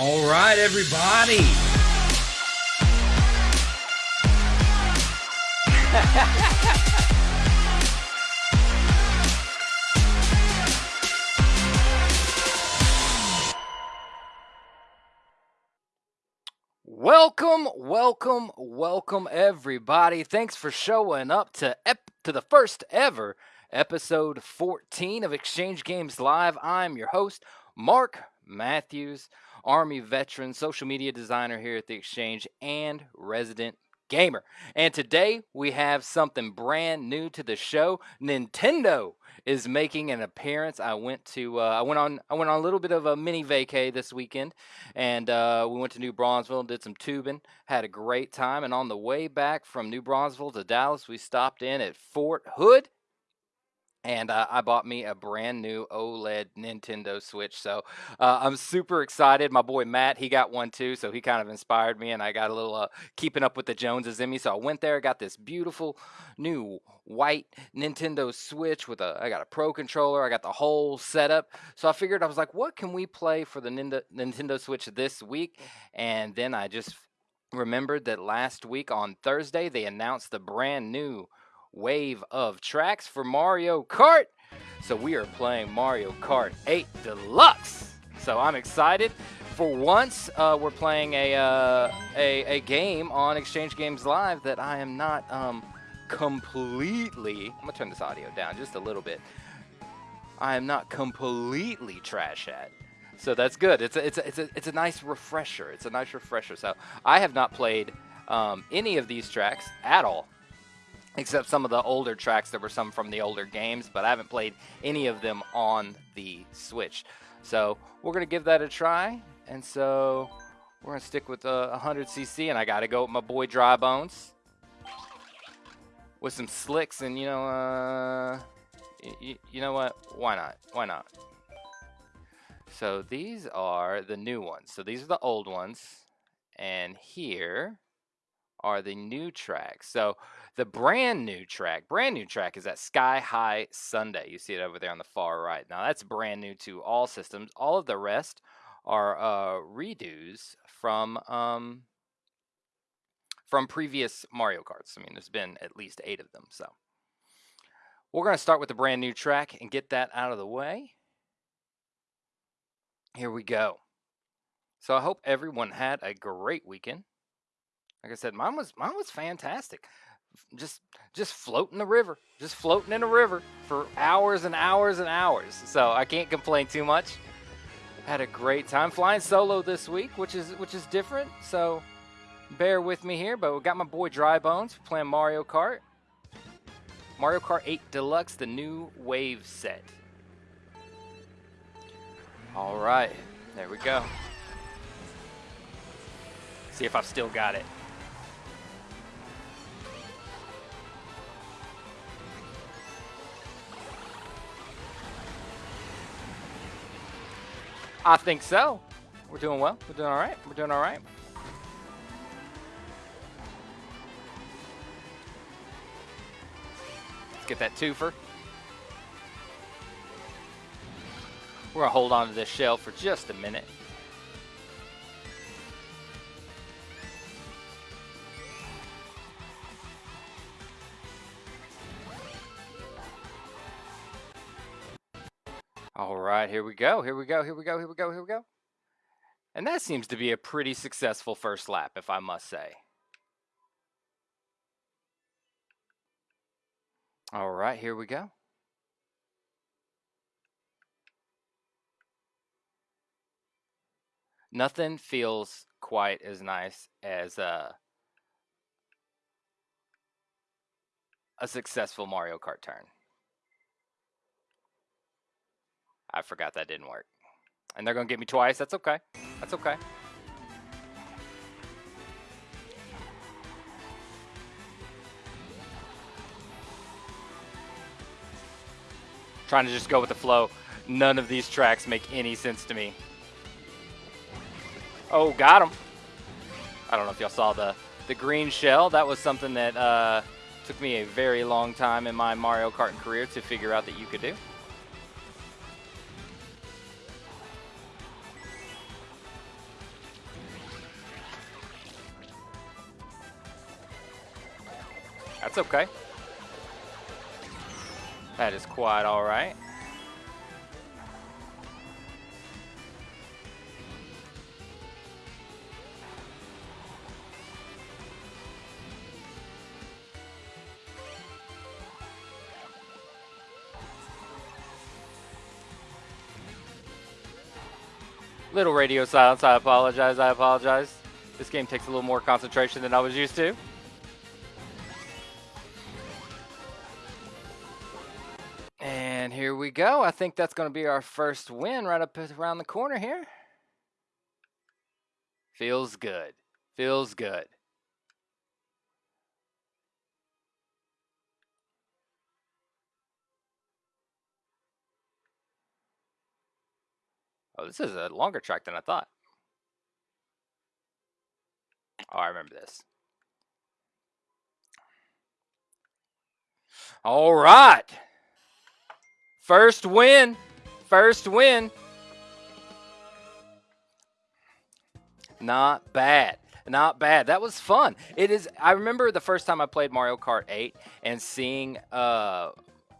All right, everybody. Welcome, welcome, welcome, everybody. Thanks for showing up to ep- to the first ever episode 14 of Exchange Games Live. I'm your host, Mark Matthews, Army veteran, social media designer here at the Exchange, and resident gamer. And today we have something brand new to the show. Nintendo is making an appearance. I went to uh, I went on I went on a little bit of a mini vacay this weekend, and uh, we went to New Braunfels, did some tubing, had a great time. And on the way back from New Braunfels to Dallas, we stopped in at Fort Hood and uh, I bought me a brand new OLED Nintendo Switch. So uh, I'm super excited. My boy Matt, he got one too, so he kind of inspired me, and I got a little uh, keeping up with the Joneses in me. So I went there, got this beautiful new white Nintendo Switch with a. I got a Pro controller. I got the whole setup. So I figured I was like, what can we play for the Nintendo Switch this week? And then I just remembered that last week on Thursday they announced the brand new wave of tracks for Mario Kart. So we are playing Mario Kart 8 Deluxe. So I'm excited. For once, uh, we're playing a, uh, a, a game on Exchange Games Live that I am not um, completely. I'm gonna turn this audio down just a little bit. I am not completely trash at. So that's good. It's a, it's a, it's a, it's a nice refresher. It's a nice refresher. So I have not played um, any of these tracks at all except some of the older tracks. There were some from the older games, but I haven't played any of them on the Switch. So we're going to give that a try. And so we're going to stick with the 100cc, and I got to go with my boy Dry Bones with some slicks. And you know, uh, you know what? Why not? Why not? So these are the new ones. So these are the old ones. And here are the new tracks. So the brand new track, brand new track is that Sky High Sundae. You see it over there on the far right. Now that's brand new to all systems. All of the rest are uh, redos from um, from previous Mario Karts. I mean, there's been at least eight of them. So we're going to start with the brand new track and get that out of the way. Here we go. So I hope everyone had a great weekend. Like I said, mine was mine was fantastic just just floating the river, just floating in a river for hours and hours and hours. So I can't complain too much. Had a great time flying solo this week, which is which is different. So bear with me here, but we got my boy Dry Bones playing Mario Kart. Mario Kart 8 Deluxe, the new wave set. All right, there we go. See if I've still got it. I think so. We're doing well. We're doing all right. We're doing all right. Let's get that twofer. We're going to hold on to this shell for just a minute. All right, here we go. Here we go. Here we go. Here we go. Here we go. And that seems to be a pretty successful first lap, if I must say. All right, here we go. Nothing feels quite as nice as uh, a successful Mario Kart turn. I forgot that didn't work. And they're going to get me twice. That's okay. That's okay. Trying to just go with the flow. None of these tracks make any sense to me. Oh, got him. I don't know if y'all saw the, the green shell. That was something that uh, took me a very long time in my Mario Kart career to figure out that you could do. That's okay. That is quite all right. Little radio silence. I apologize. I apologize. This game takes a little more concentration than I was used to. We go. I think that's going to be our first win right up around the corner here. Feels good. Feels good. Oh, this is a longer track than I thought. Oh, I remember this. All right. First win. First win. Not bad. Not bad. That was fun. It is. I remember the first time I played Mario Kart 8 and seeing uh,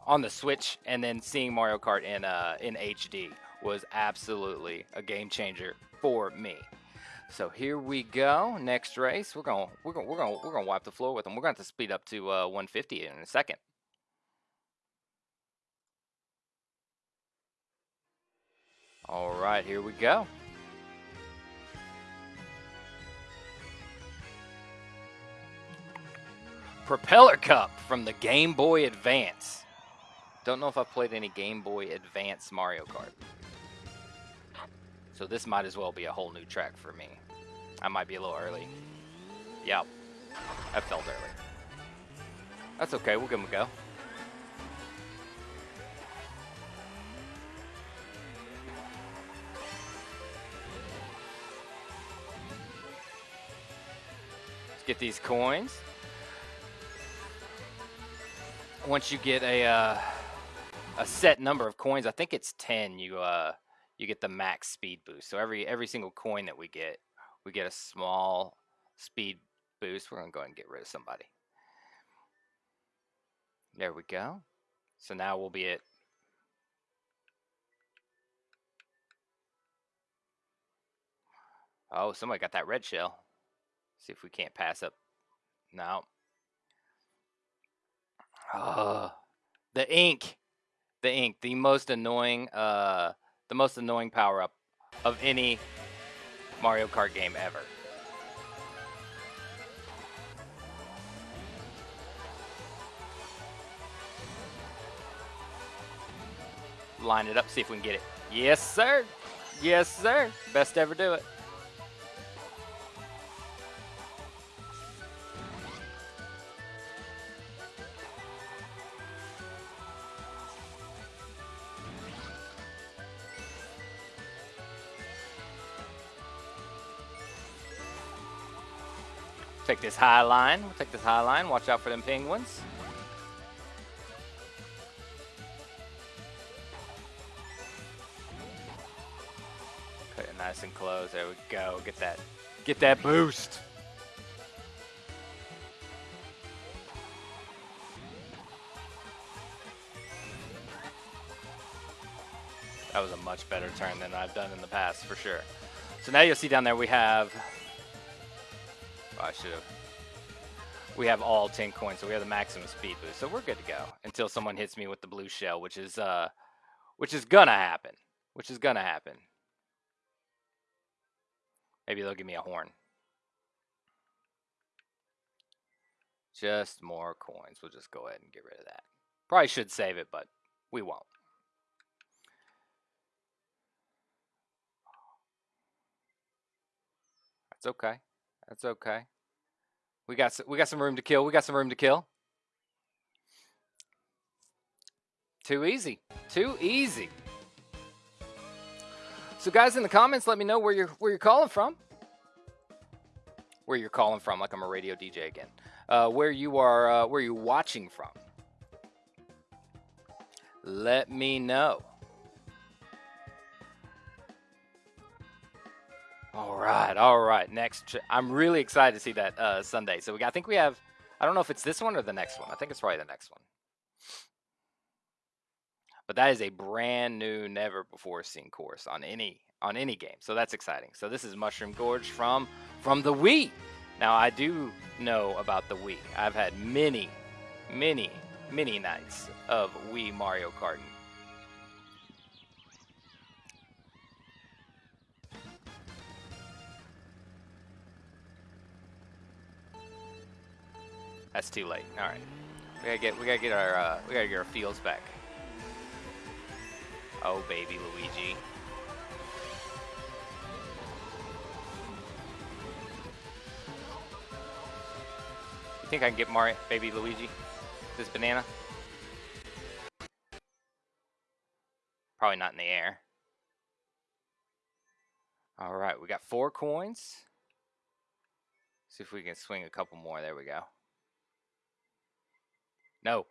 on the Switch, and then seeing Mario Kart in uh, in HD was absolutely a game changer for me. So here we go. Next race, we're gonna we're gonna we're gonna we're gonna wipe the floor with them. We're gonna have to speed up to uh, 150 in a second. All right, here we go. Propeller Cup from the Game Boy Advance. Don't know if I've played any Game Boy Advance Mario Kart. So this might as well be a whole new track for me. I might be a little early. Yep. I felt early. That's okay, we'll give him a go. Get these coins. Once you get a uh, a set number of coins, I think it's 10, you uh you get the max speed boost. So every every single coin that we get, we get a small speed boost. We're gonna go ahead and get rid of somebody. There we go. So now we'll be at Oh, somebody got that red shell. See if we can't pass up. No. Oh, the ink. The ink. The most annoying uh the most annoying power up of any Mario Kart game ever. Line it up, see if we can get it. Yes, sir. Yes, sir. Best ever do it. Take this high line. We'll take this high line. Watch out for them penguins. Cut it nice and close. There we go. Get that. Get that boost. That was a much better turn than I've done in the past, for sure. So now you'll see down there we have I should have. We have all 10 coins, so we have the maximum speed boost. So we're good to go until someone hits me with the blue shell, which is uh which is gonna happen. Which is gonna happen. Maybe they'll give me a horn. Just more coins. We'll just go ahead and get rid of that. Probably should save it, but we won't. That's okay. That's okay. We got we got some room to kill. We got some room to kill. Too easy. Too easy. So guys in the comments let me know where you're where you're calling from. Where you're calling from like I'm a radio DJ again. Uh, where you are uh, where you're watching from. Let me know. All right, all right. Next, I'm really excited to see that uh, Sundae. So we, I think we have, I don't know if it's this one or the next one. I think it's probably the next one. But that is a brand new, never before seen course on any on any game. So that's exciting. So this is Mushroom Gorge from from the Wii. Now I do know about the Wii. I've had many, many, many nights of Wii Mario Kart. That's too late. All right, we gotta get we gotta get our uh, we gotta get our fields back. Oh baby Luigi. You think I can get Mario baby Luigi? This banana? Probably not in the air. All right, we got four coins. See if we can swing a couple more. There we go. No.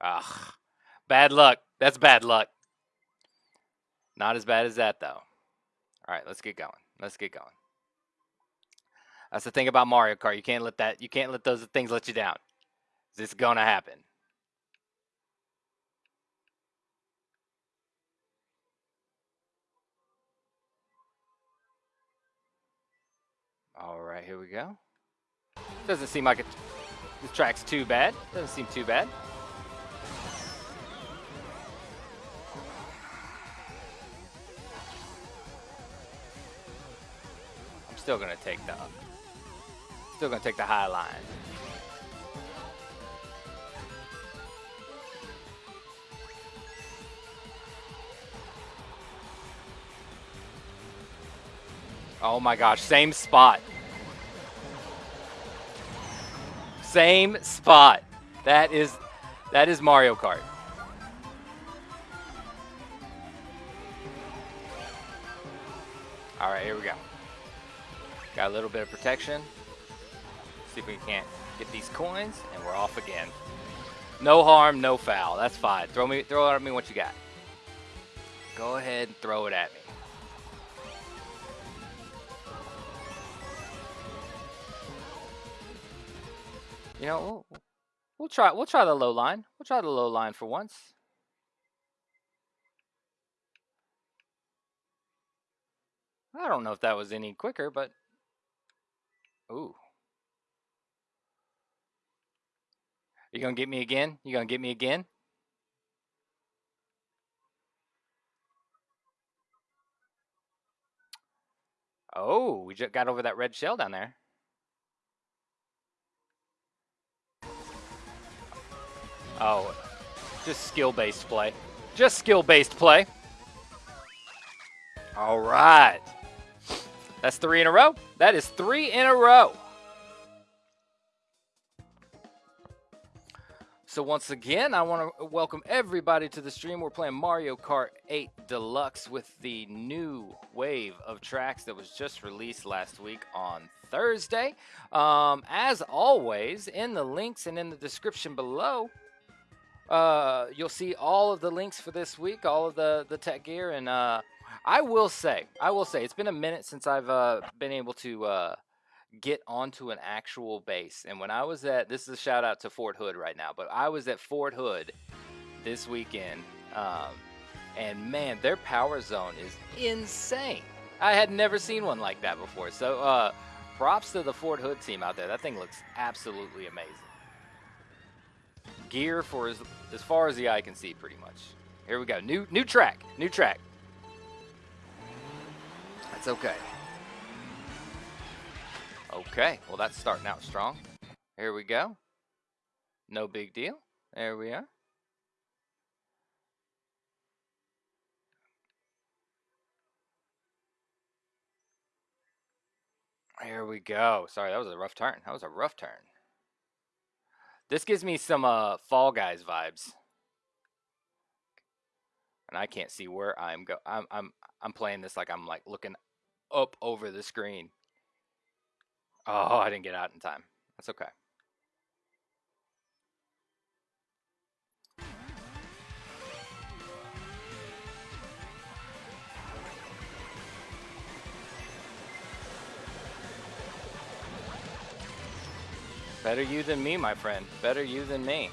Ah, bad luck. That's bad luck. Not as bad as that, though. All right, let's get going. Let's get going. That's the thing about Mario Kart. You can't let that. You can't let those things let you down. It's gonna happen. All right, here we go. Doesn't seem like it. This track's too bad. Doesn't seem too bad. I'm still gonna take the. Still gonna take the high line. Oh my gosh, same spot. Same spot. That is that is Mario Kart. All right, here we go. Got a little bit of protection. See if we can't get these coins, and we're off again. No harm, no foul. That's fine. Throw me, throw it at me what you got. Go ahead and throw it at me. You know, we'll, we'll try. We'll try the low line. We'll try the low line for once. I don't know if that was any quicker, but ooh, you gonna get me again? You gonna get me again? Oh, we just got over that red shell down there. Oh, just skill-based play. Just skill-based play. All right. That's three in a row. That is three in a row. So once again, I want to welcome everybody to the stream. We're playing Mario Kart 8 Deluxe with the new wave of tracks that was just released last week on Thursday. Um, as always, in the links and in the description below, uh, you'll see all of the links for this week, all of the the tech gear, and uh, I will say, I will say, it's been a minute since I've uh, been able to uh, get onto an actual base. And when I was at, this is a shout out to Fort Hood right now, but I was at Fort Hood this weekend, um, and man, their power zone is insane. I had never seen one like that before. So, uh, props to the Fort Hood team out there. That thing looks absolutely amazing. Gear for as as far as the eye can see, pretty much. Here we go. New new track. New track. That's okay. Okay. Well, that's starting out strong. Here we go. No big deal. There we are. Here we go. Sorry, that was a rough turn. That was a rough turn. This gives me some uh, Fall Guys vibes. And I can't see where I'm go. I'm I'm I'm playing this like I'm like looking up over the screen. Oh, I didn't get out in time. That's okay. Better you than me, my friend. Better you than me.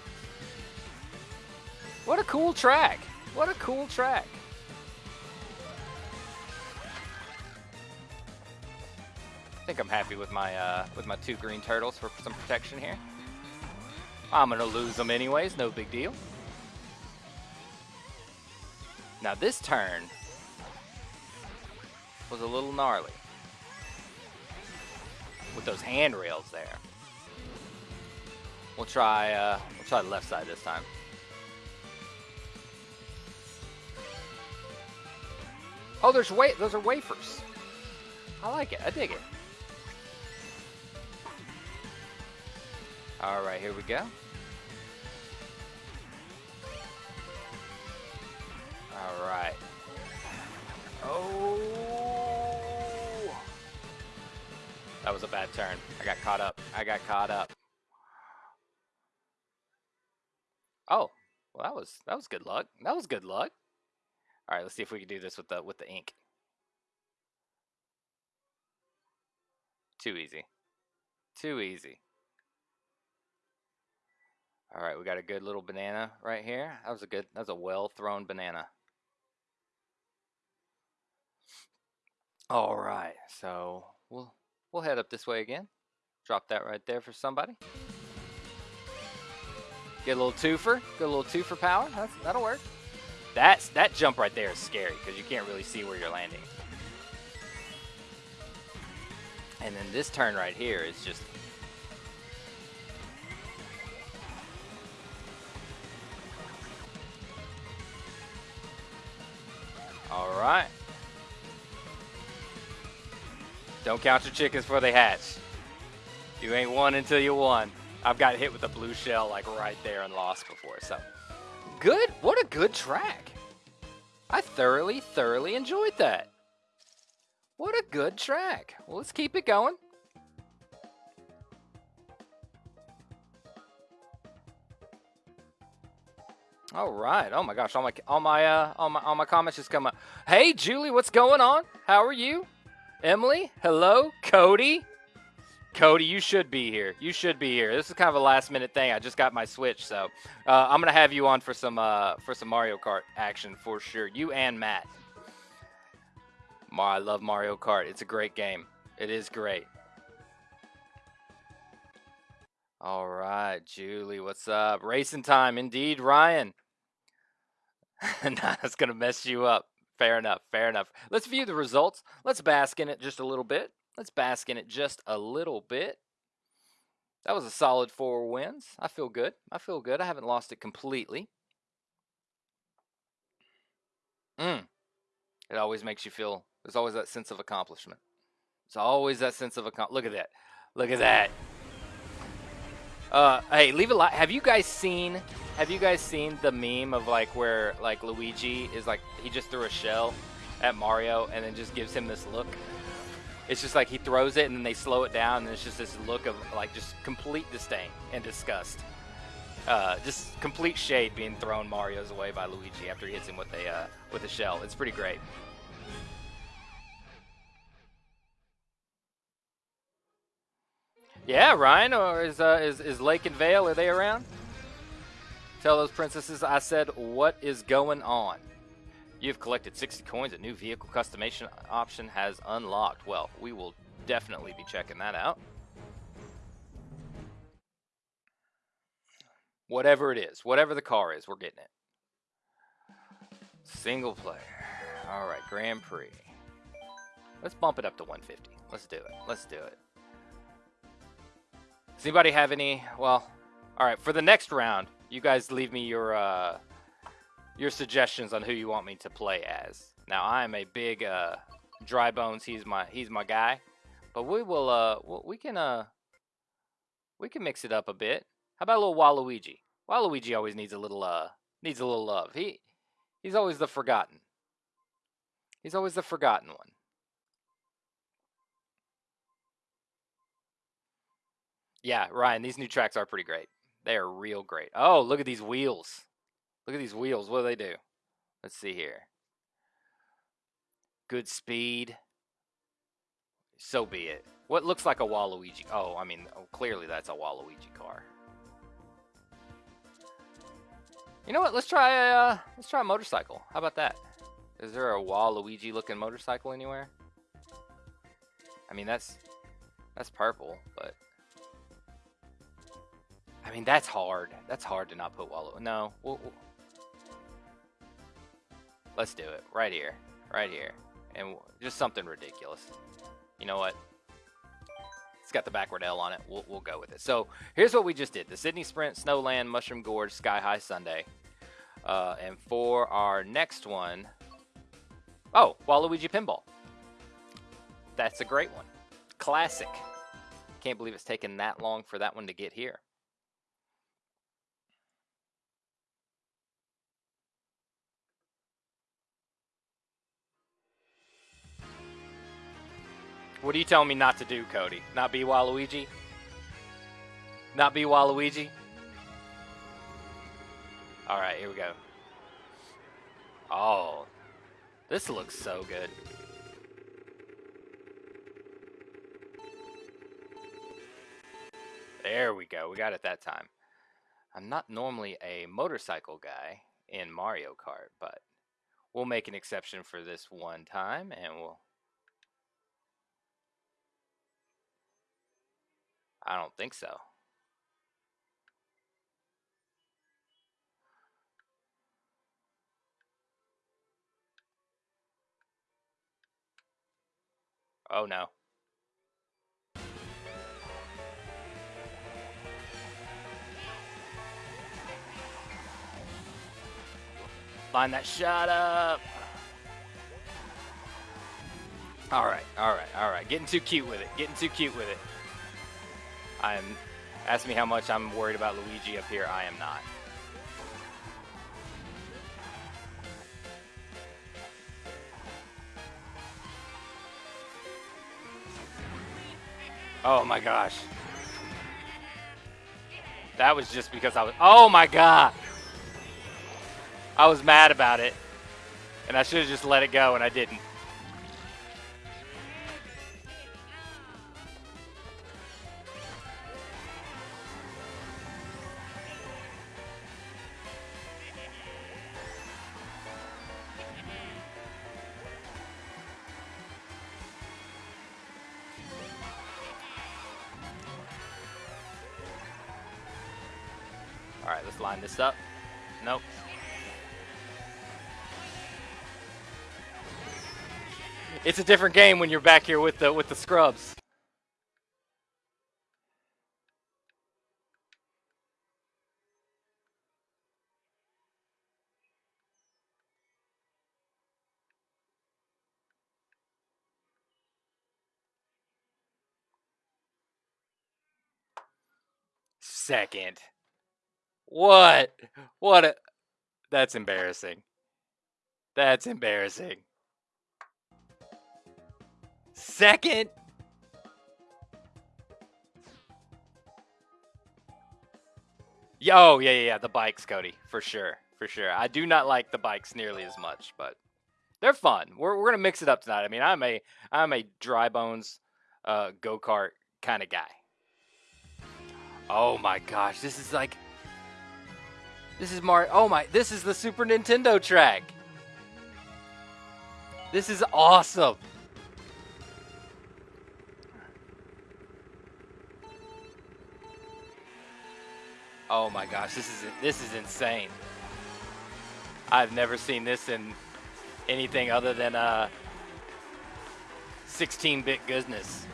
What a cool track. What a cool track. I think I'm happy with my uh, with my two green turtles for some protection here. I'm gonna lose them anyways, no big deal. Now this turn was a little gnarly with those handrails there. We'll try uh, we'll try the left side this time. Oh, there's wa those are wafers. I like it. I dig it. All right, here we go. All right. Oh. That was a bad turn. I got caught up. I got caught up. Oh, well that was that was good luck. That was good luck. All right, let's see if we can do this with the with the ink. Too easy. Too easy. All right, we got a good little banana right here. That was a good, that was a well thrown banana. All right, so we'll we'll head up this way again. Drop that right there for somebody. Get a little twofer, get a little twofer power. That's, that'll work. That's that jump right there is scary because you can't really see where you're landing. And then this turn right here is just All right. Don't count your chickens before they hatch. You ain't won until you won. I've got hit with a blue shell like right there and lost before. So good. What a good track. I thoroughly, thoroughly enjoyed that. What a good track. Well, let's keep it going. All right. Oh my gosh. All my all my uh all my all my comments just come up. Hey Julie, what's going on? How are you? Emily, hello. Cody. Cody, you should be here. You should be here. This is kind of a last minute thing. I just got my Switch, so uh, I'm gonna have you on for some uh, for some Mario Kart action for sure. You and Matt. I love Mario Kart. It's a great game. It is great. All right, Julie, what's up? Racing time, indeed, Ryan. nah, that's to mess you up. Fair enough. Fair enough. Let's view the results. Let's bask in it just a little bit. Let's bask in it just a little bit. That was a solid four wins. I feel good. I feel good. I haven't lost it completely. Mm. It always makes you feel, there's always that sense of accomplishment. It's always that sense of accomplishment. Look at that. Look at that. Uh, hey, leave a like. Have you guys seen have you guys seen the meme of like where like Luigi is like he just threw a shell at Mario and then just gives him this look? It's just like he throws it and then they slow it down and it's just this look of like just complete disdain and disgust. Uh, just complete shade being thrown Mario's away by Luigi after he hits him with a uh, with a shell. It's pretty great. Yeah, Ryan, or is uh, is is Lake and Vale? Are they around? Tell those princesses I said, what is going on? You've collected 60 coins. A new vehicle customization option has unlocked. Well, we will definitely be checking that out. Whatever it is, whatever the car is, we're getting it. Single player. All right, Grand Prix. Let's bump it up to 150. Let's do it. Let's do it. Does anybody have any? Well, all right. For the next round, you guys leave me your uh, your suggestions on who you want me to play as. Now I am a big uh, dry bones. He's my he's my guy, but we will uh we can uh we can mix it up a bit. How about a little Waluigi? Waluigi always needs a little uh needs a little love. He he's always the forgotten. He's always the forgotten one. Yeah, Ryan, these new tracks are pretty great. They are real great. Oh, look at these wheels. Look at these wheels. What do they do? Let's see here. Good speed. So be it. What looks like a Waluigi? Oh, I mean, oh, clearly that's a Waluigi car. You know what? Let's try a uh, let's try a motorcycle. How about that? Is there a Waluigi looking motorcycle anywhere? I mean, that's that's purple, but I mean that's hard. That's hard to not put Walu. No, we'll, we'll... let's do it right here, right here, and just something ridiculous. You know what? It's got the backward L on it. We'll, we'll go with it. So here's what we just did: the Sydney Sprint, Snowland, Mushroom Gorge, Sky High Sundae. uh, and for our next one, oh, Waluigi Pinball. That's a great one. Classic. Can't believe it's taken that long for that one to get here. What are you telling me not to do, Cody? Not be Waluigi? Not be Waluigi? Alright, here we go. Oh. This looks so good. There we go. We got it that time. I'm not normally a motorcycle guy in Mario Kart, but we'll make an exception for this one time and we'll I don't think so. Oh no. Line that shot up. All right, all right, all right. Getting too cute with it. Getting too cute with it. I'm ask me how much I'm worried about Luigi up here. I am not. Oh my gosh. That was just because I was. Oh my god. I was mad about it. And I should have just let it go, and I didn't. This up. Nope. It's a different game when you're back here with the with the scrubs. Second. What? What a That's embarrassing. That's embarrassing. Second. Oh, yeah, yeah, yeah, the bikes, Cody, for sure, for sure. I do not like the bikes nearly as much, but they're fun. We're, we're gonna mix it up tonight. I mean, I'm a I'm a dry bones uh, go kart kind of guy. Oh my gosh, this is like this is Mario. Oh my, this is the Super Nintendo track. This is awesome. Oh my gosh, this is this is insane. I've never seen this in anything other than uh 16-bit goodness.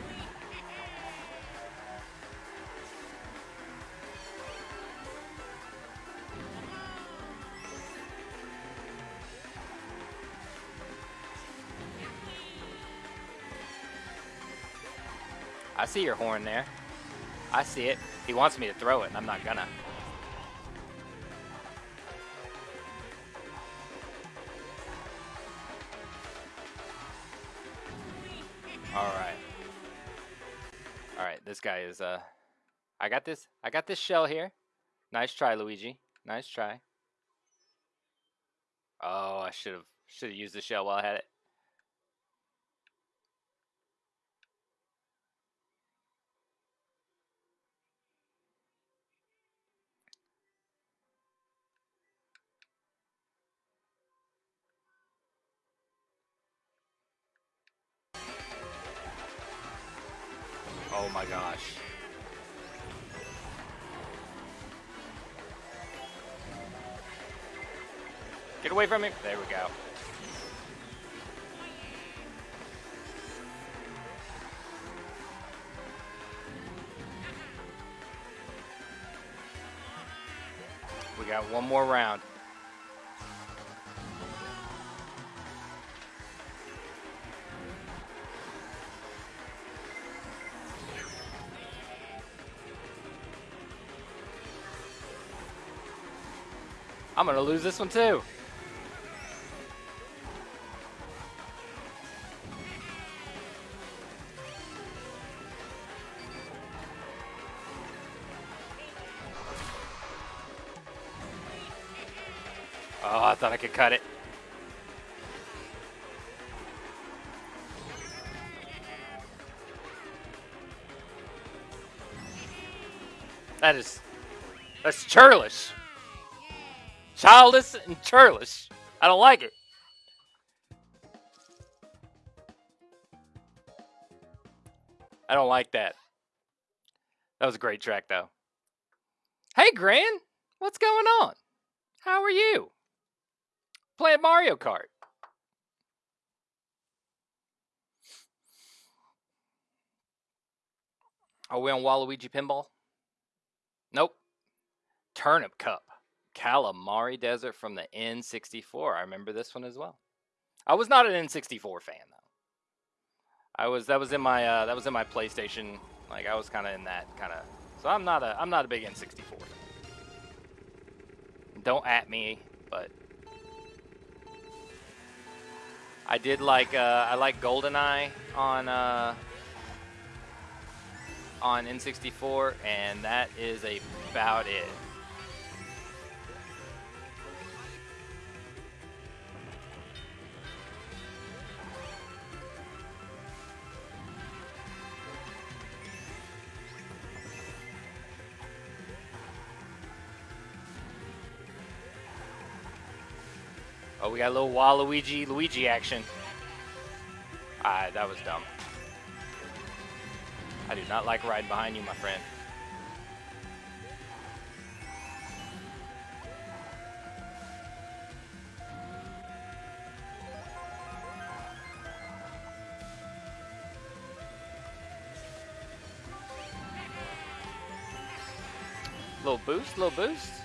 I see your horn there. I see it. He wants me to throw it, and I'm not gonna. Alright. Alright, this guy is, uh... I got this, I got this shell here. Nice try, Luigi. Nice try. Oh, I should have, should have used the shell while I had it. Oh my gosh. Get away from me. There we go. We got one more round. I'm gonna lose this one too. Oh, I thought I could cut it. That is, that's churlish. Childish and churlish. I don't like it. I don't like that. That was a great track, though. Hey, Gran, what's going on? How are you? Playing Mario Kart. Are we on Waluigi Pinball? Nope. Turnip Cup. Kalimari Desert from the N64. I remember this one as well. I was not an N64 fan though. I was that was in my uh, that was in my PlayStation. Like I was kind of in that kind of. So I'm not a I'm not a big N64. Don't at me, but I did like uh, I like GoldenEye on uh, on N64, and that is about it. Oh, we got a little Waluigi Luigi action. Ah, that was dumb. I do not like riding behind you, my friend. Little boost, little boost.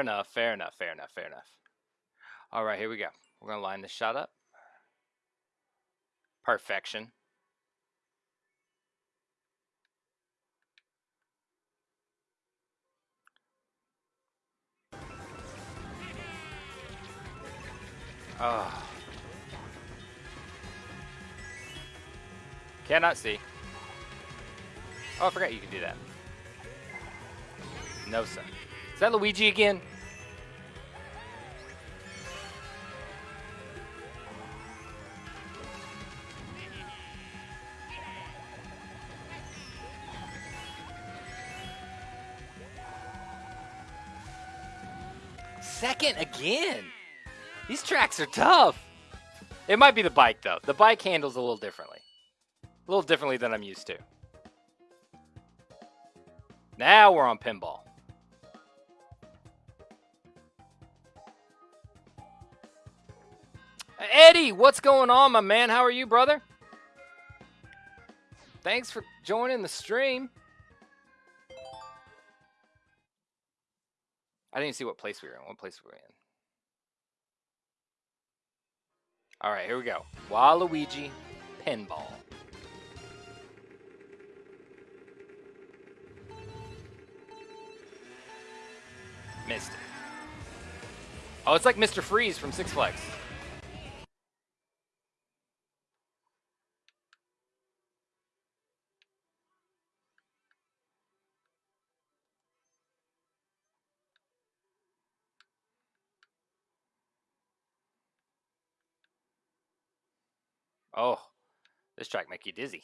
Fair enough, fair enough, fair enough, fair enough. All right, here we go. We're going to line this shot up. Perfection. Oh. Cannot see. Oh, I forgot you could do that. No, sir. Is that Luigi again? Second again. These tracks are tough. It might be the bike though. The bike handles a little differently. A little differently than I'm used to. Now we're on pinball. Eddie, what's going on, my man? How are you, brother? Thanks for joining the stream. I didn't see what place we were in. What place were we in? All right, here we go. Waluigi Pinball. Missed it. Oh, it's like Mr. Freeze from Six Flags. Oh, this track make you dizzy.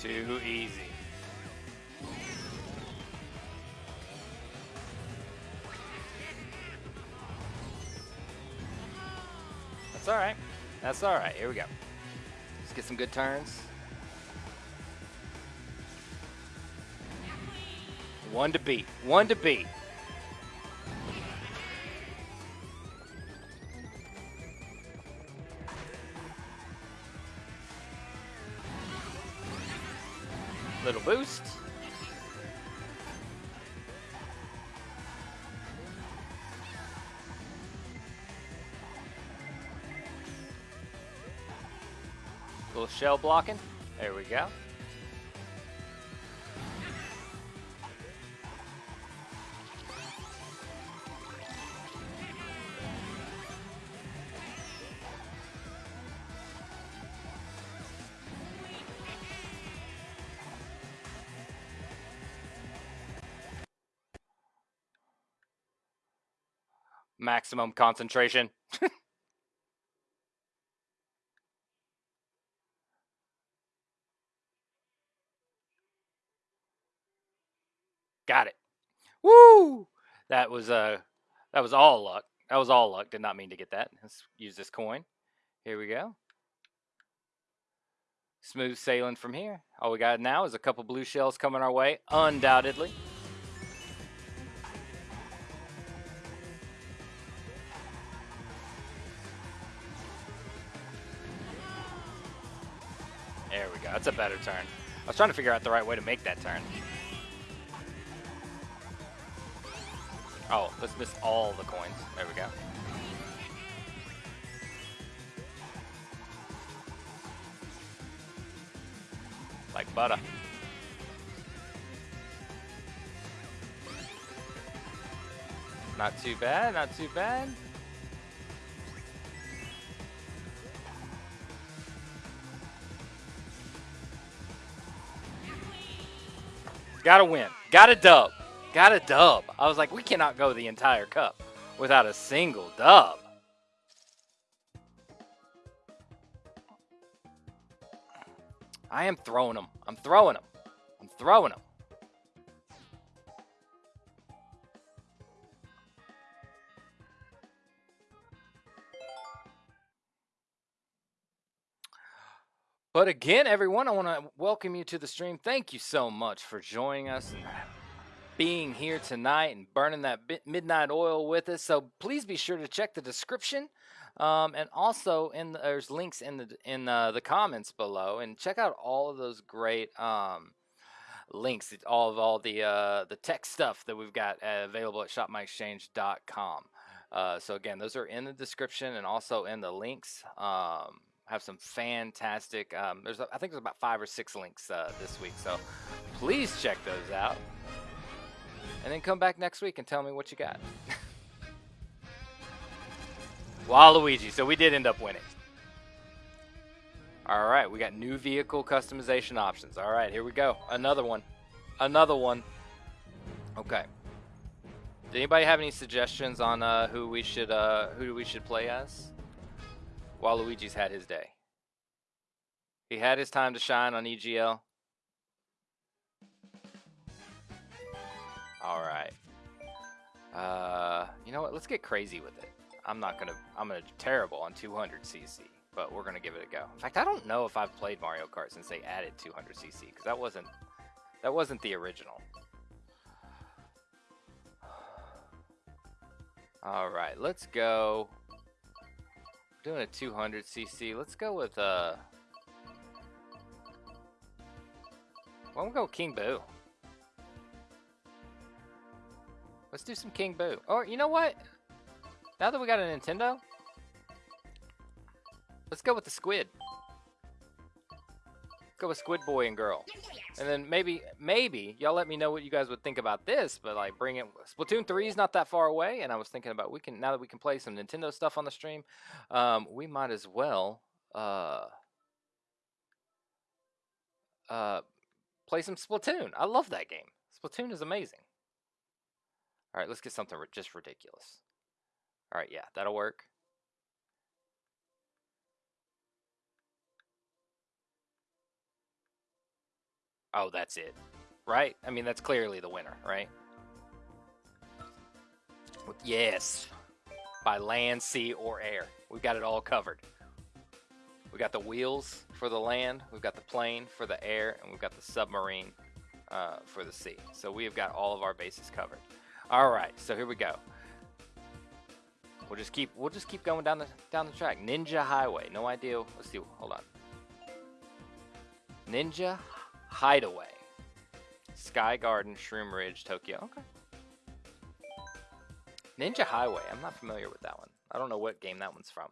Too easy. All right. That's all right. Here we go. Let's get some good turns. One to beat. One to beat. Little boost. Shell blocking. There we go. Maximum concentration. Got it. Woo! That was uh that was all luck. That was all luck. Did not mean to get that. Let's use this coin. Here we go. Smooth sailing from here. All we got now is a couple blue shells coming our way, undoubtedly. There we go. That's a better turn. I was trying to figure out the right way to make that turn. Oh, let's miss all the coins. There we go. Like butter. Not too bad, not too bad. Gotta win. Gotta dub. Got a dub. I was like, we cannot go the entire cup without a single dub. I am throwing them. I'm throwing them. I'm throwing them. But again, everyone, I want to welcome you to the stream. Thank you so much for joining us being here tonight and burning that midnight oil with us. So please be sure to check the description, um, and also in the, there's links in the in uh, the comments below, and check out all of those great um, links, all of all the uh, the tech stuff that we've got uh, available at shopmyexchange.com. Uh, so again, those are in the description and also in the links. Um, have some fantastic. Um, there's I think there's about five or six links uh, this week, so please check those out, and then come back next week and tell me what you got. Waluigi. So we did end up winning. All right, we got new vehicle customization options. All right, here we go. Another one. Another one. Okay. Did anybody have any suggestions on uh, who we should uh, who we should play as? Waluigi's had his day. He had his time to shine on EGL. All right. Uh, you know what? Let's get crazy with it. I'm not gonna. I'm gonna terrible on 200 CC, but we're gonna give it a go. In fact, I don't know if I've played Mario Kart since they added 200 CC because that wasn't that wasn't the original. All right, let's go doing a 200 cc. Let's go with uh. Why don't we go King Boo? Let's do some King Boo. Or you know what? Now that we got a Nintendo, let's go with the squid. go with Squid Boy and Girl. And then maybe, maybe y'all let me know what you guys would think about this. But like, bring it. Splatoon three is not that far away, and I was thinking about we can now that we can play some Nintendo stuff on the stream, um, we might as well uh, uh, play some Splatoon. I love that game. Splatoon is amazing. All right, let's get something just ridiculous. All right, yeah, that'll work. Oh, that's it. Right? I mean, that's clearly the winner, right? Yes. By land, sea, or air. We've got it all covered. We got the wheels for the land, we've got the plane for the air, and we've got the submarine uh, for the sea. So we have got all of our bases covered. All right, so here we go. We'll just keep we'll just keep going down the down the track. Ninja Highway. No idea. Let's see. Hold on. Ninja Hideaway. Sky Garden, Shroom Ridge, Tokyo. Okay. Ninja Highway. I'm not familiar with that one. I don't know what game that one's from.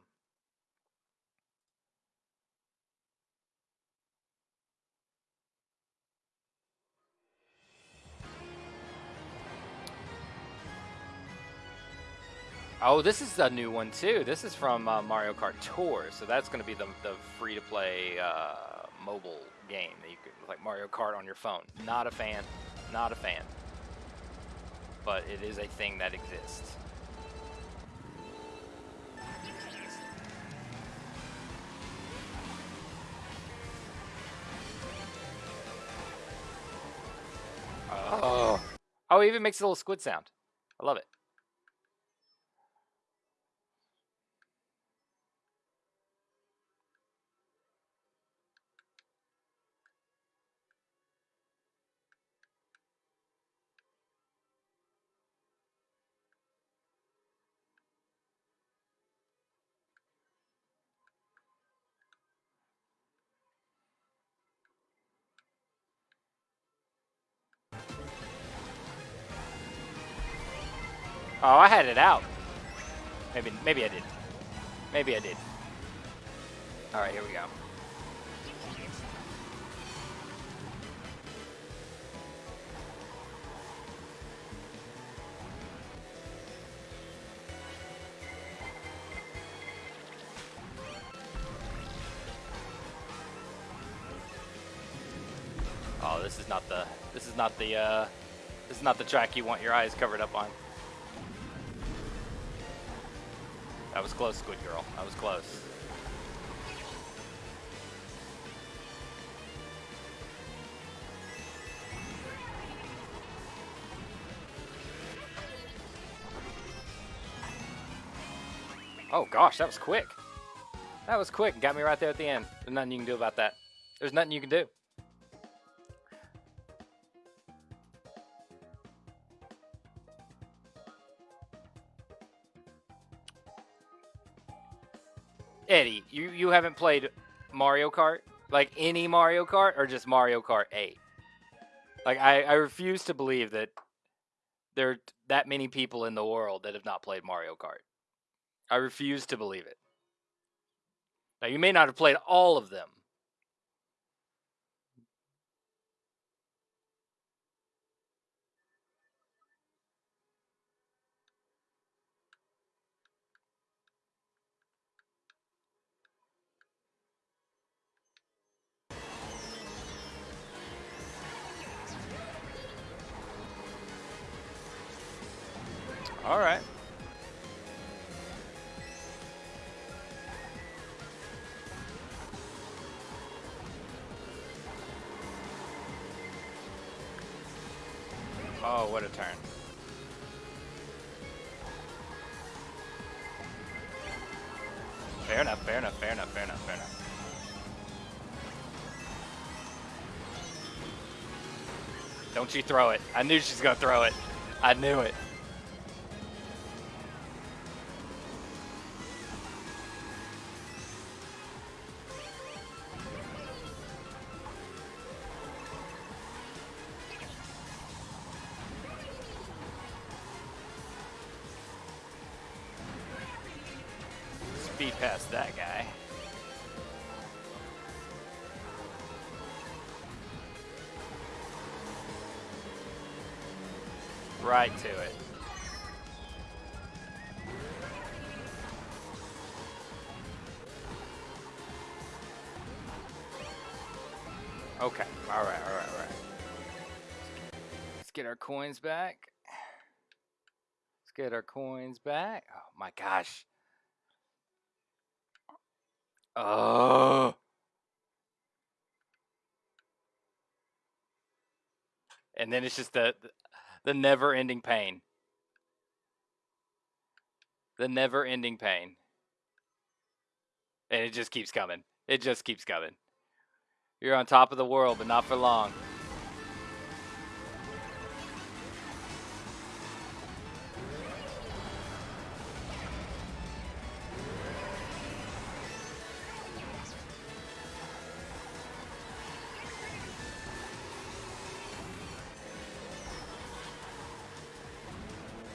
Oh, this is a new one too. This is from uh, Mario Kart Tour, so that's going to be the, the free-to-play uh, mobile game that you could like Mario Kart on your phone. Not a fan, not a fan, but it is a thing that exists. Oh, oh, it even makes a little squid sound. I love it. Oh, I had it out. Maybe, maybe I did. Maybe I did. All right, here we go. Oh, this is not the, this is not the, uh, this is not the track you want your eyes covered up on. That was close, Squid Girl. That was close. Oh gosh, that was quick. That was quick. Got me right there at the end. There's nothing you can do about that. There's nothing you can do. You, haven't played Mario Kart? Like any Mario Kart or just Mario Kart 8? Like I, I refuse to believe that there are that many people in the world that have not played Mario Kart. I refuse to believe it. Now you may not have played all of them. All right. Oh, what a turn. Fair enough, fair enough, fair enough, fair enough, fair enough. Don't you throw it. I knew she's going to throw it. I knew it. Coins back. Let's get our coins back. Oh my gosh. Oh. And then it's just the the never-ending pain. The never-ending pain. And it just keeps coming. It just keeps coming. You're on top of the world, but not for long.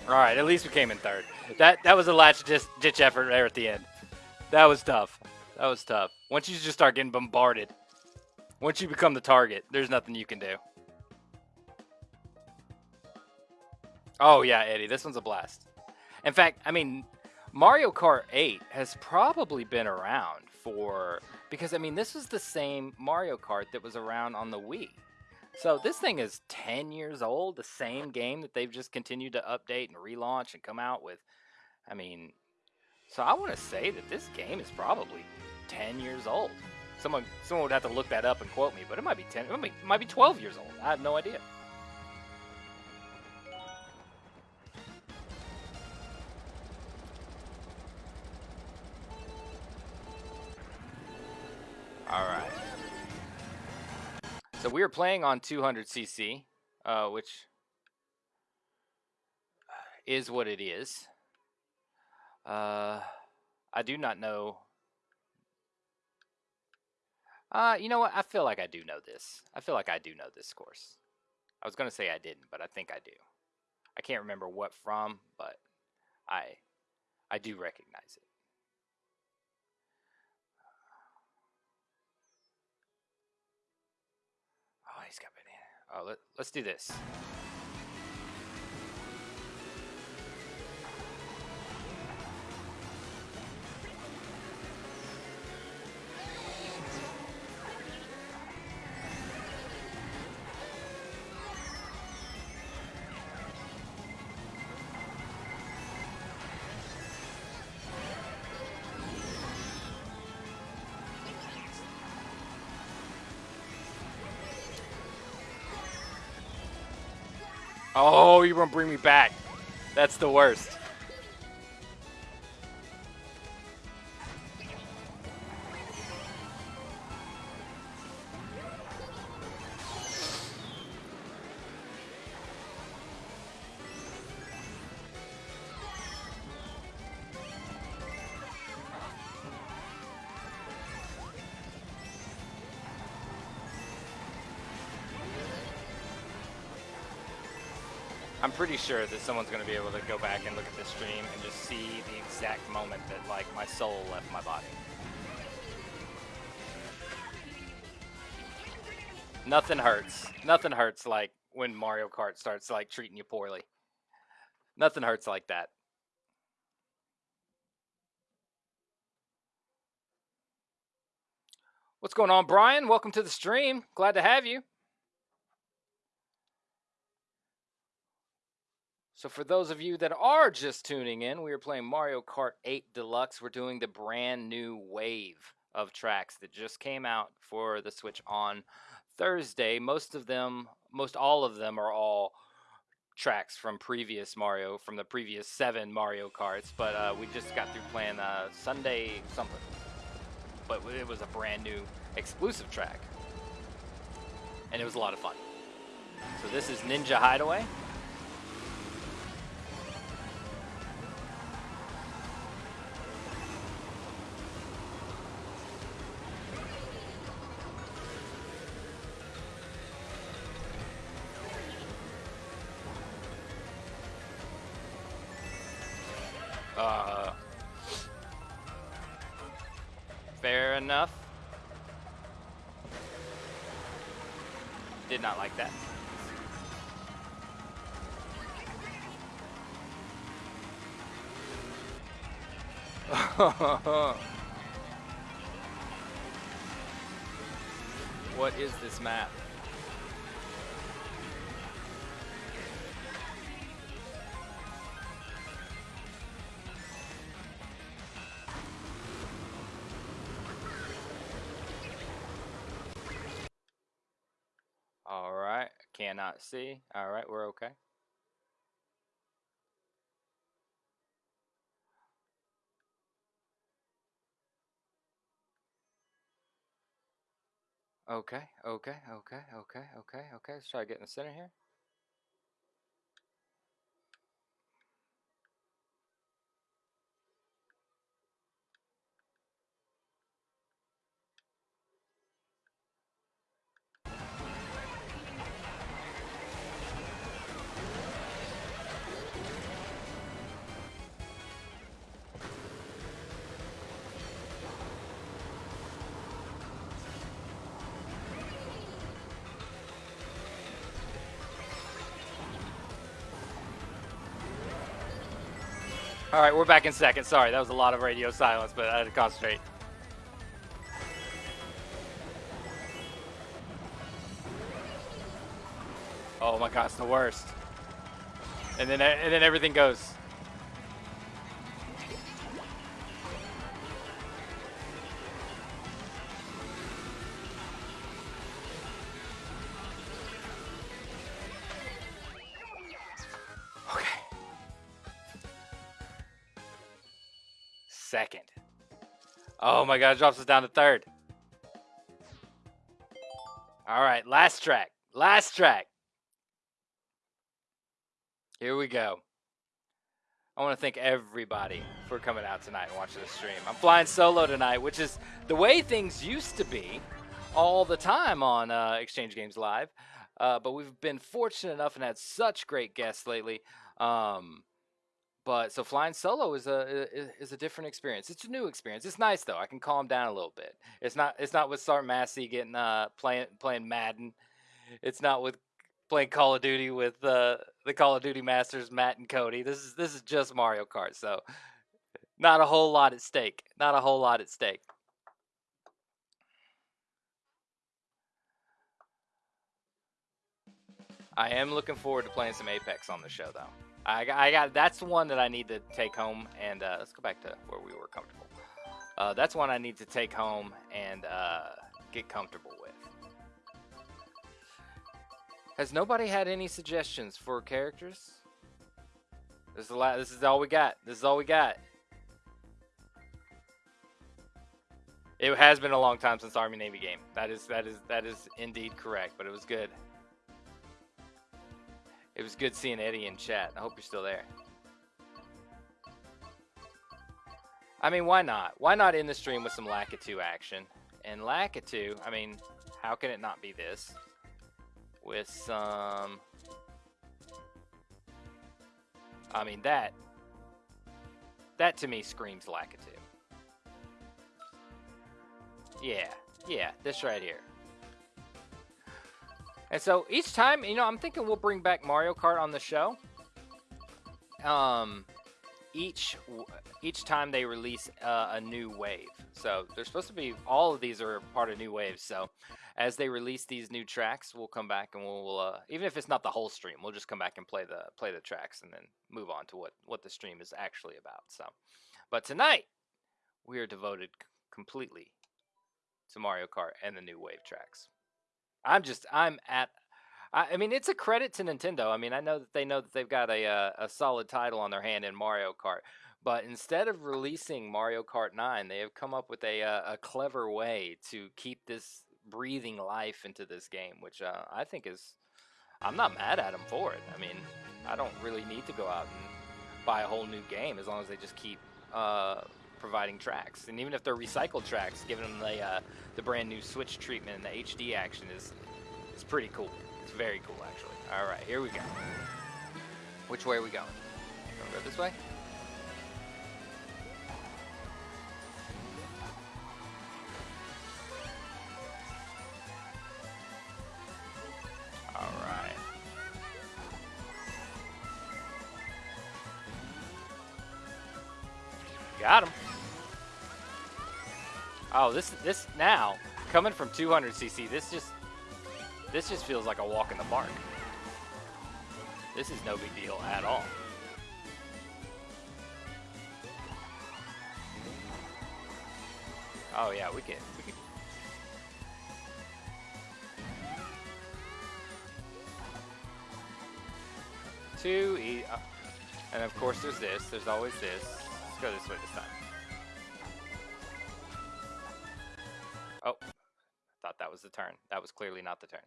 All right, at least we came in third. That that was a latch ditch, ditch effort there at the end. That was tough. That was tough. Once you just start getting bombarded, once you become the target, there's nothing you can do. Oh yeah, Eddie, this one's a blast. In fact, I mean, Mario Kart 8 has probably been around for because I mean, this was the same Mario Kart that was around on the Wii. So this thing is 10 years old, the same game that they've just continued to update and relaunch and come out with. I mean, so I want to say that this game is probably 10 years old. Someone someone would have to look that up and quote me, but it might be 10, it might be, it might be 12 years old. I have no idea. So we are playing on 200cc, uh, which is what it is. Uh, I do not know. Uh, you know what? I feel like I do know this. I feel like I do know this course. I was going to say I didn't, but I think I do. I can't remember what from, but I I do recognize it. Oh, let, let's do this. Oh, you won't bring me back. That's the worst. Pretty sure that someone's going to be able to go back and look at this stream and just see the exact moment that like my soul left my body. Nothing hurts. Nothing hurts like when Mario Kart starts like treating you poorly. Nothing hurts like that. What's going on, Brian? Welcome to the stream. Glad to have you. So for those of you that are just tuning in, we are playing Mario Kart 8 Deluxe. We're doing the brand new wave of tracks that just came out for the Switch on Thursday. Most of them, most all of them are all tracks from previous Mario, from the previous seven Mario Karts. But uh, we just got through playing uh, Sundae something. But it was a brand new exclusive track. And it was a lot of fun. So this is Ninja Hideaway. not like that. what is this map? Cannot see. All right, we're okay. Okay, okay, okay, okay, okay, okay. Let's try to get in the center here. All right, we're back in second. Sorry, that was a lot of radio silence, but I had to concentrate. Oh my god, it's the worst. And then and then everything goes. Oh my god, drops us down to third. All right, last track. Last track. Here we go. I want to thank everybody for coming out tonight and watching the stream. I'm flying solo tonight, which is the way things used to be all the time on uh, Exchange Games Live. Uh, but we've been fortunate enough and had such great guests lately. Um, but so flying solo is a is a different experience. It's a new experience. It's nice though. I can calm down a little bit. It's not it's not with Sart Massey getting uh playing playing Madden. It's not with playing Call of Duty with uh, the Call of Duty masters Matt and Cody. This is this is just Mario Kart. So not a whole lot at stake. Not a whole lot at stake. I am looking forward to playing some Apex on the show, though. I, got- I got that's the one that I need to take home, and uh, let's go back to where we were comfortable. Uh, that's one I need to take home and uh, get comfortable with. Has nobody had any suggestions for characters? This is the la- This is all we got. This is all we got. It has been a long time since Army Navy game. That is that is that is indeed correct, but it was good. It was good seeing Eddie in chat. I hope you're still there. I mean, why not? Why not end the stream with some Lakitu action? And Lakitu, I mean, how can it not be this? With some... I mean, that... That to me screams Lakitu. Yeah, yeah, this right here. And so each time, you know, I'm thinking we'll bring back Mario Kart on the show. Um, each each time they release uh, a new wave. So they're supposed to be all of these are part of new waves. So as they release these new tracks, we'll come back and we'll uh, even if it's not the whole stream, we'll just come back and play the play the tracks and then move on to what what the stream is actually about. So, but tonight we are devoted completely to Mario Kart and the new wave tracks. I'm just I'm at. I, I mean, it's a credit to Nintendo. I mean, I know that they know that they've got a uh, a solid title on their hand in Mario Kart, but instead of releasing Mario Kart 9, they have come up with a uh, a clever way to keep this breathing life into this game, which uh, I think is. I'm not mad at them for it. I mean, I don't really need to go out and buy a whole new game as long as they just keep uh, providing tracks. And even if they're recycled tracks, giving them the uh, the brand new Switch treatment and the HD action is is pretty cool. It's very cool, actually. All right, here we go. Which way are we going? Gonna go this way? All right. Got him. Oh, this this now coming from 200cc. This just this just feels like a walk in the park. This is no big deal at all. Oh yeah, we can. We can. Two e, uh, and of course there's this. There's always this. Let's go this way this time. Was clearly not the turn.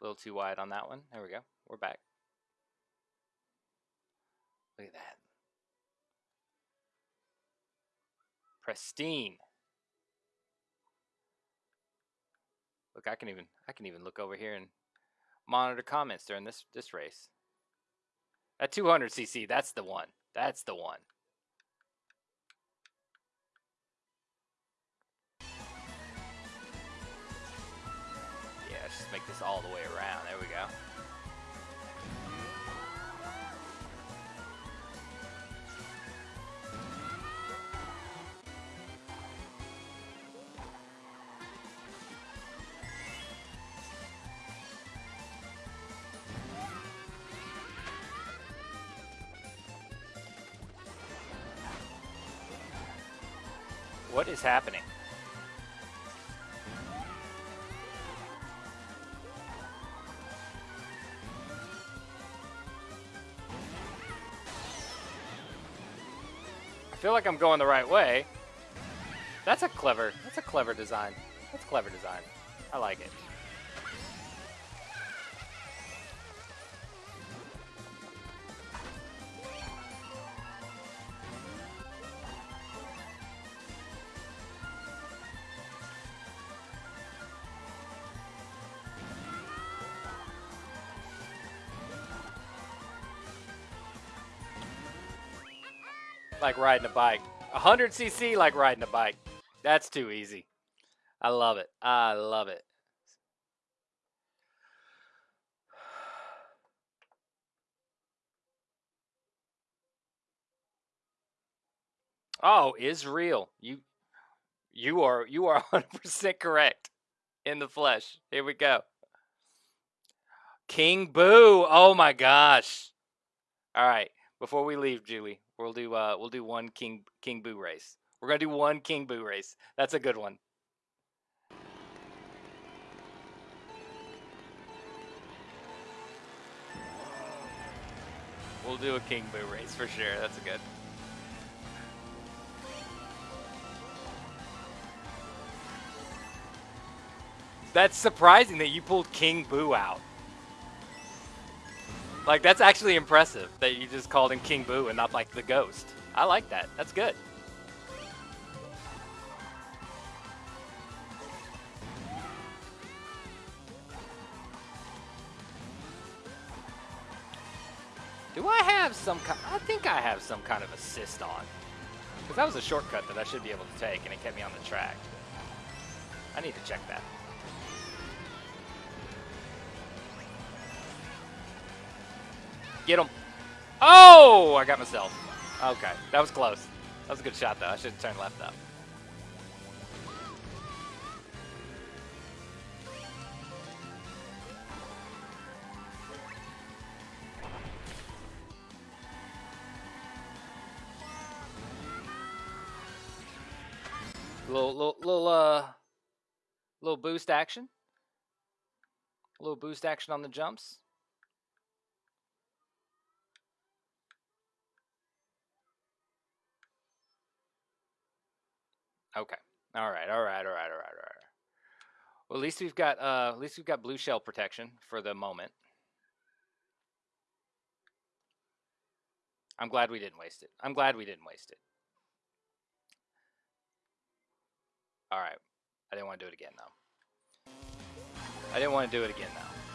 A little too wide on that one. There we go. We're back. Look at that. Pristine. Look, I can even I can even look over here and monitor comments during this this race. At 200cc, that's the one. That's the one. Let's make this all the way around. There we go. What is happening? Feel like I'm going the right way. That's a clever, that's a clever design. That's clever design. I like it. Like riding a bike. 100cc like riding a bike. That's too easy. I love it. I love it. Oh, Israel. You you are you are 100% correct in the flesh. Here we go. King Boo. Oh my gosh. All right. Before we leave, Julie, we'll do uh we'll do one King King Boo race. We're gonna do one King Boo race. That's a good one. We'll do a King Boo race for sure. That's a good. That's surprising that you pulled King Boo out. Like, that's actually impressive that you just called him King Boo and not like the ghost. I like that. That's good. Do I have some kind? I think I have some kind of assist on. Because that was a shortcut that I should be able to take, and it kept me on the track. I need to check that. Get him. Oh, I got myself. Okay, that was close. That was a good shot, though. I should have turned left up. Little, little, little, uh, little boost action. A little boost action on the jumps. Okay. All right. All right. All right. All right. All right. Well, at least we've got uh, at least we've got blue shell protection for the moment. I'm glad we didn't waste it. I'm glad we didn't waste it. All right. I didn't want to do it again though. I didn't want to do it again though.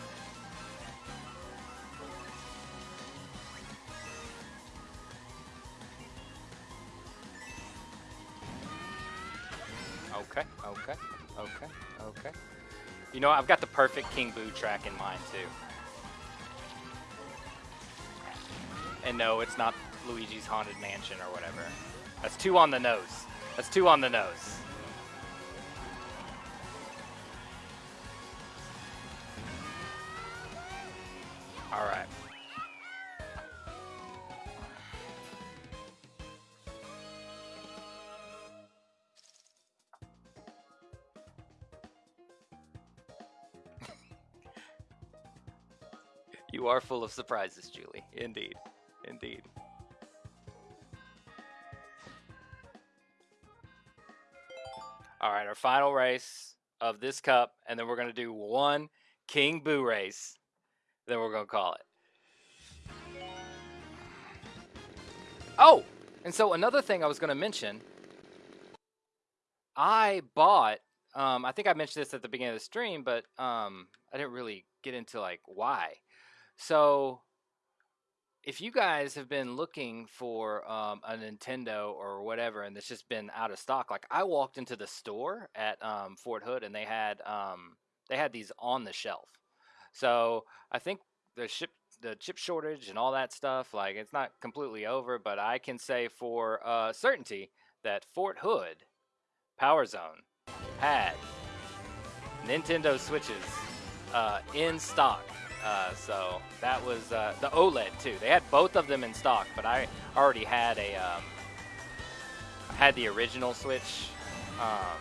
Okay, okay, okay, okay. You know, I've got the perfect King Boo track in mind too. And no, it's not Luigi's Haunted Mansion or whatever. That's too on the nose. That's too on the nose. All right. You are full of surprises, Julie. Indeed. Indeed. All right, our final race of this cup, and then we're going to do one King Boo race. Then we're going to call it. Oh, and so another thing I was going to mention I bought, um, I think I mentioned this at the beginning of the stream, but um, I didn't really get into like why. So if you guys have been looking for um, a Nintendo or whatever, and it's just been out of stock, like I walked into the store at um, Fort Hood and they had um, they had these on the shelf. So I think the ship the chip shortage and all that stuff, like it's not completely over, but I can say for uh, certainty that Fort Hood Power Zone had Nintendo Switches uh, in stock. Uh, so that was uh, the OLED too. They had both of them in stock, but I already had a um, had the original Switch, um,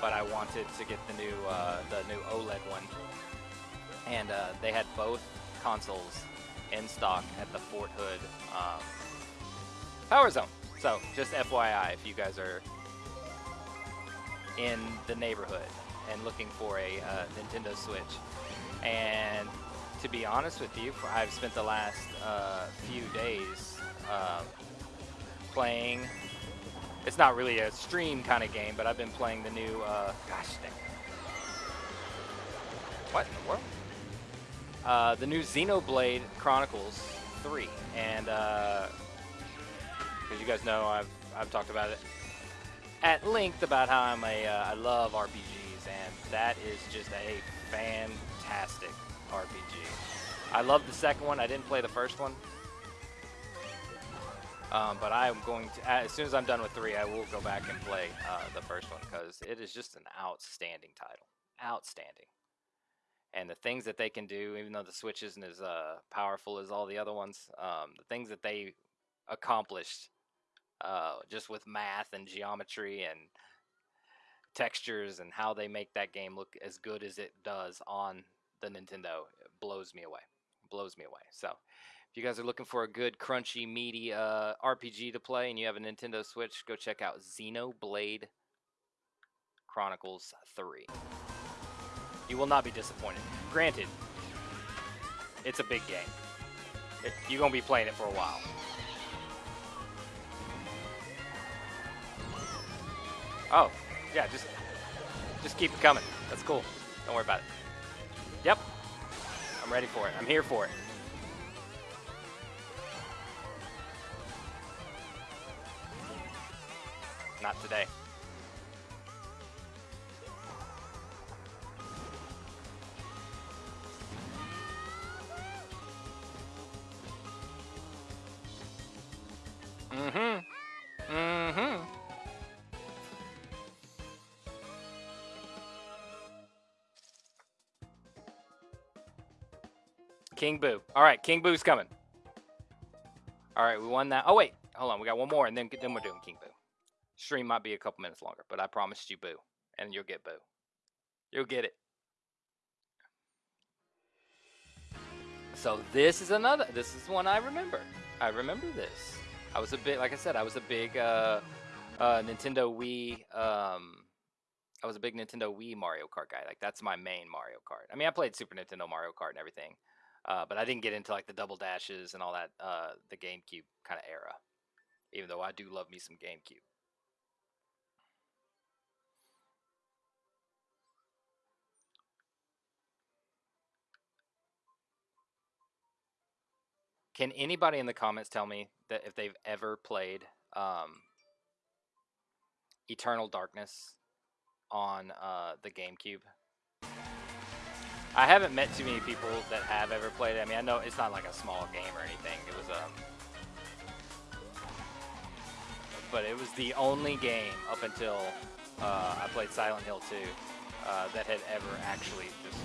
but I wanted to get the new uh, the new OLED one, and uh, they had both consoles in stock at the Fort Hood um, Power Zone. So just FYI, if you guys are in the neighborhood and looking for a uh, Nintendo Switch. And to be honest with you, I've spent the last uh, few days uh, playing. It's not really a stream kind of game, but I've been playing the new. Uh, gosh dang. What in the world? Uh, the new Xenoblade Chronicles 3, and because you guys know, I've I've talked about it at length about how I'm a uh, I love RPGs, and that is just a fantastic RPG. I love the second one. I didn't play the first one, um, but I am going to as soon as I'm done with three, I will go back and play uh, the first one because it is just an outstanding title, outstanding. And the things that they can do, even though the Switch isn't as uh, powerful as all the other ones, um, the things that they accomplished uh, just with math and geometry and textures and how they make that game look as good as it does on the Nintendo blows me away. Blows me away. So, if you guys are looking for a good, crunchy, meaty uh, RPG to play and you have a Nintendo Switch, go check out Xenoblade Chronicles 3. You will not be disappointed. Granted, it's a big game. It, you're to be playing it for a while. Oh, yeah, just just keep it coming. That's cool. Don't worry about it. Yep. I'm ready for it. I'm here for it. Not today. King Boo. All right, King Boo's coming. All right, we won that. Oh wait, hold on. We got one more, and then then we're doing King Boo. Stream might be a couple minutes longer, but I promised you Boo, and you'll get Boo. You'll get it. So this is another. This is one I remember. I remember this. I was a bit, like I said, I was a big uh, uh, Nintendo Wii. Um, I was a big Nintendo Wii Mario Kart guy. Like that's my main Mario Kart. I mean, I played Super Nintendo Mario Kart and everything, uh, but I didn't get into like the double dashes and all that, uh, the GameCube kind of era. Even though I do love me some GameCube. Can anybody in the comments tell me that if they've ever played um, Eternal Darkness on uh, the GameCube? I haven't met too many people that have ever played it. I mean, I know it's not like a small game or anything. It was um, but it was the only game up until uh, I played Silent Hill 2 uh, that had ever actually just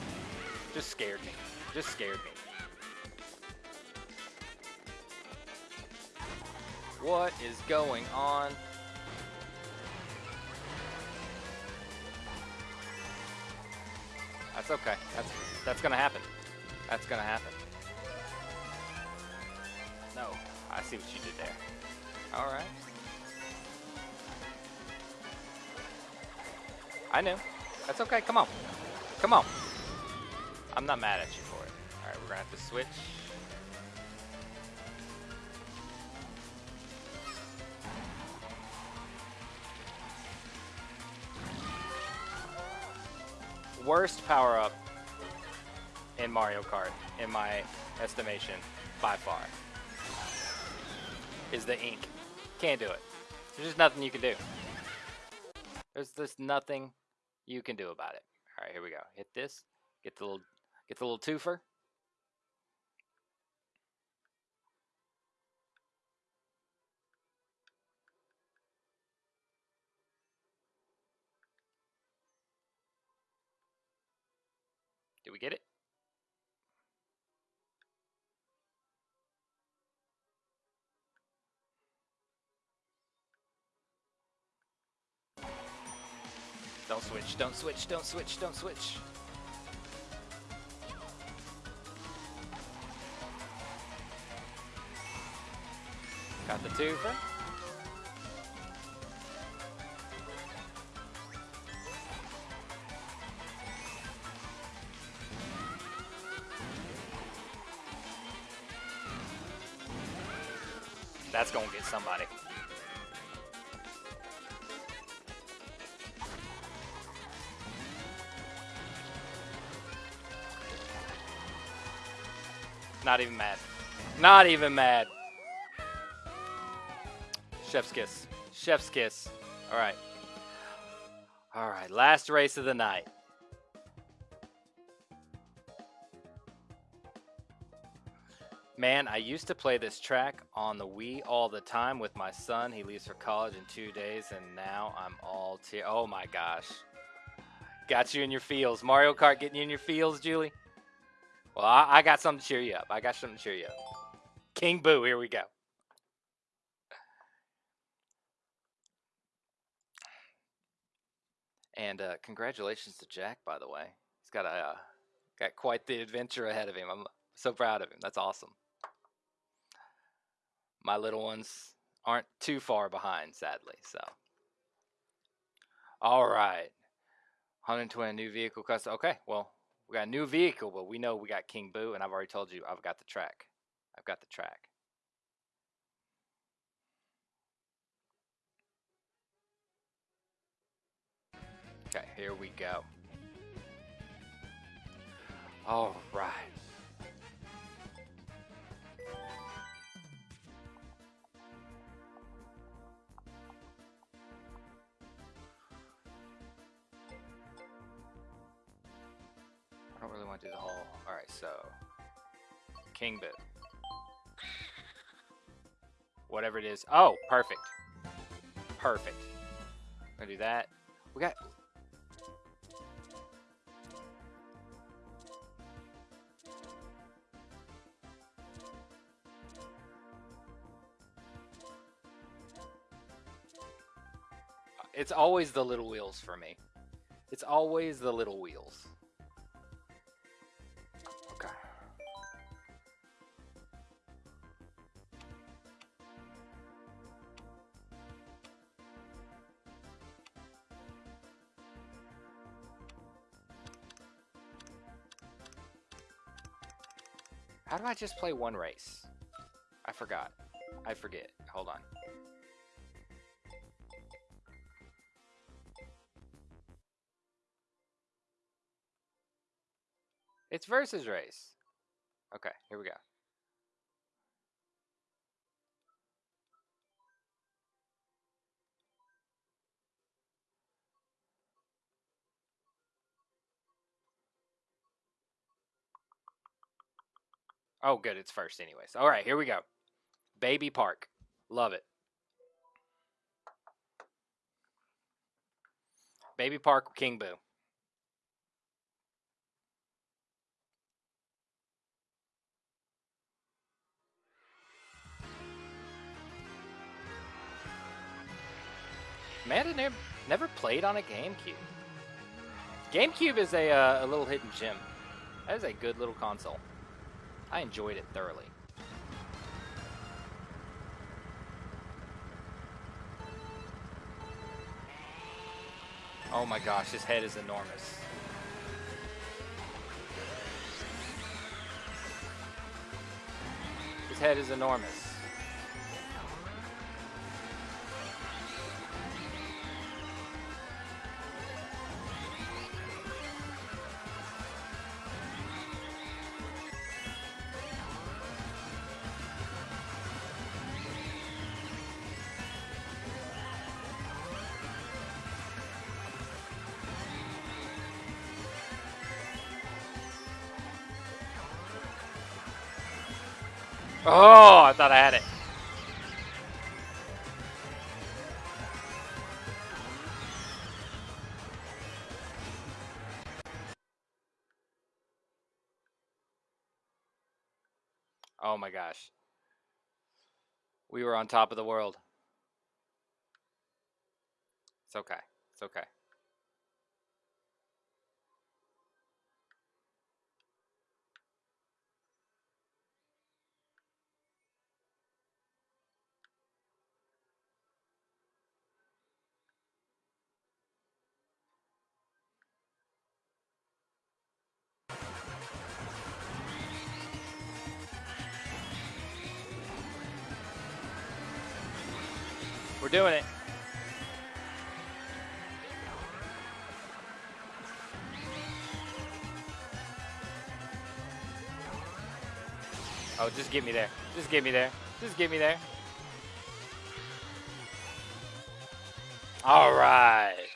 just scared me. Just scared me. What is going on? That's okay. That's that's gonna happen. That's gonna happen. No, I see what you did there. All right. I knew. That's okay. Come on. Come on. I'm not mad at you for it. All right, we're gonna have to switch. Worst power up in Mario Kart, in my estimation, by far, is the ink. Can't do it. There's just nothing you can do. There's just nothing you can do about it. All right, here we go. Hit this. Get the little, get the little twofer. Get it? Don't switch, don't switch, don't switch, don't switch. Got the twofer. That's gonna get somebody. Not even mad. Not even mad. Chef's kiss. Chef's kiss. All right. All right. Last race of the night. Man, I used to play this track on the Wii all the time with my son. He leaves for college in two days, and now I'm all tear. Oh my gosh. Got you in your feels. Mario Kart getting you in your feels, Julie? Well, I, I got something to cheer you up. I got something to cheer you up. King Boo, here we go. And uh, congratulations to Jack, by the way. He's got a uh, got quite the adventure ahead of him. I'm so proud of him. That's awesome. My little ones aren't too far behind, sadly. So, all right, 120 new vehicle custom. Okay, well, we got a new vehicle, but we know we got King Boo, and I've already told you I've got the track. I've got the track. Okay, here we go. All right. I don't really want to do the whole. All right, so King Boo. Whatever it is. Oh, perfect. Perfect. Gonna do that. We got It's always the little wheels for me. It's always the little wheels. Do I just play one race? I forgot. I forget. Hold on. It's versus race. Okay, here we go. Oh, good. It's first, anyways. All right, here we go. Baby Park. Love it. Baby Park King Boo. Man, I never, never played on a GameCube. GameCube is a, uh, a little hidden gem. That is a good little console. I enjoyed it thoroughly. Oh my gosh, his head is enormous. His head is enormous. Thought I had it. Oh my gosh. We were on top of the world. It's okay. It's okay. Doing it. Oh, just get me there. Just get me there. Just get me there. All right.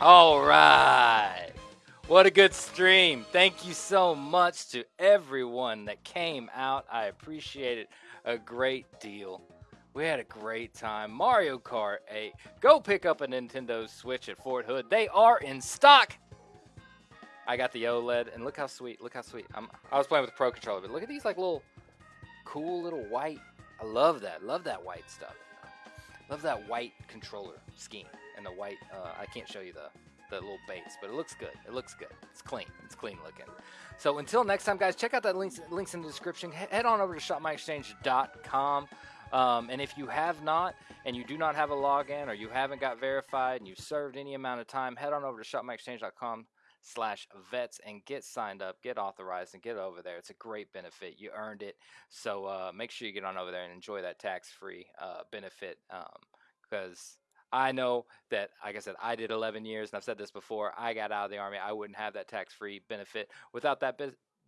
All right. What a good stream. Thank you so much to everyone that came out. I appreciate it a great deal. We had a great time. Mario Kart 8. Go pick up a Nintendo Switch at Fort Hood. They are in stock. I got the OLED, and look how sweet. Look how sweet. I'm, I was playing with the Pro Controller, but look at these like little cool little white. I love that. Love that white stuff. Love that white controller scheme and the white. Uh, I can't show you the the little base, but it looks good. It looks good. It's clean. It's clean looking. So until next time, guys, check out that links links in the description. Head on over to shopmyexchange.com. Um, and if you have not, and you do not have a login, or you haven't got verified, and you've served any amount of time, head on over to shopmyexchange.com slash vets and get signed up, get authorized, and get over there. It's a great benefit. You earned it. So uh, make sure you get on over there and enjoy that tax-free uh, benefit because um, I know that, like I said, I did 11 years, and I've said this before. I got out of the Army. I wouldn't have that tax-free benefit without that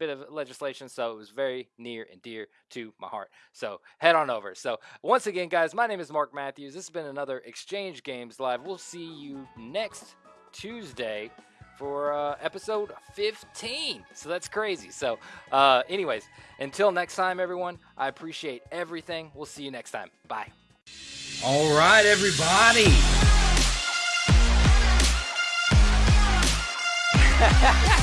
bit of legislation, so it was very near and dear to my heart. So head on over. So once again, guys, my name is Mark Matthews. This has been another Exchange Games Live. We'll see you next Tuesday for uh, episode 15. So that's crazy. So, uh, anyways, until next time, everyone, I appreciate everything. We'll see you next time. Bye. All right, everybody.